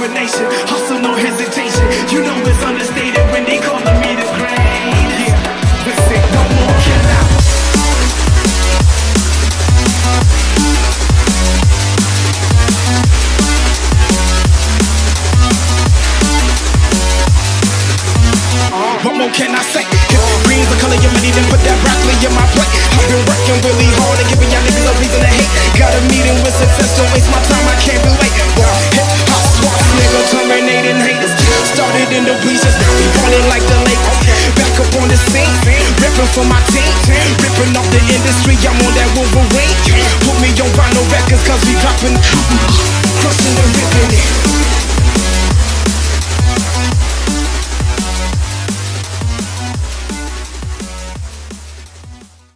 so no hesitation. You know it's understated when they calling me the great. Yeah, no more can I. What more can I say? If green's the color of money, then put that broccoli in my plate. I've been working really hard and giving y'all niggas a reason to hate. Got a meeting with success, don't The bleachers, now we like the Lakers. Back up on the scene, ripping for my team. Ripping off the industry, I'm on that Wolverine. Put me on vinyl records, cause we poppin', crushing and ripping it.